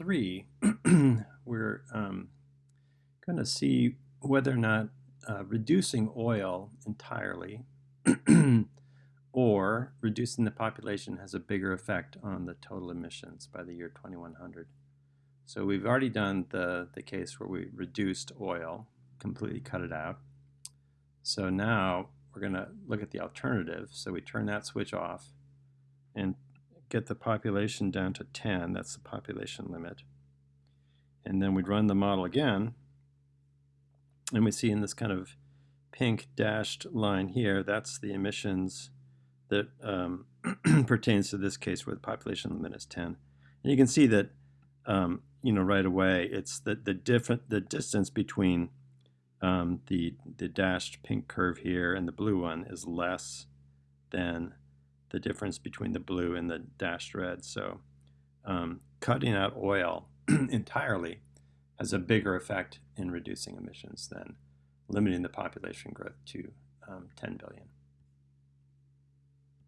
three, we're um, going to see whether or not uh, reducing oil entirely or reducing the population has a bigger effect on the total emissions by the year 2100. So we've already done the, the case where we reduced oil, completely cut it out. So now we're going to look at the alternative. So we turn that switch off and get the population down to 10. That's the population limit. And then we'd run the model again. And we see in this kind of pink dashed line here, that's the emissions that um, pertains to this case where the population limit is 10. And you can see that, um, you know, right away, it's the, the different the distance between um, the the dashed pink curve here and the blue one is less than the difference between the blue and the dashed red. So um, cutting out oil entirely has a bigger effect in reducing emissions than limiting the population growth to um, 10 billion.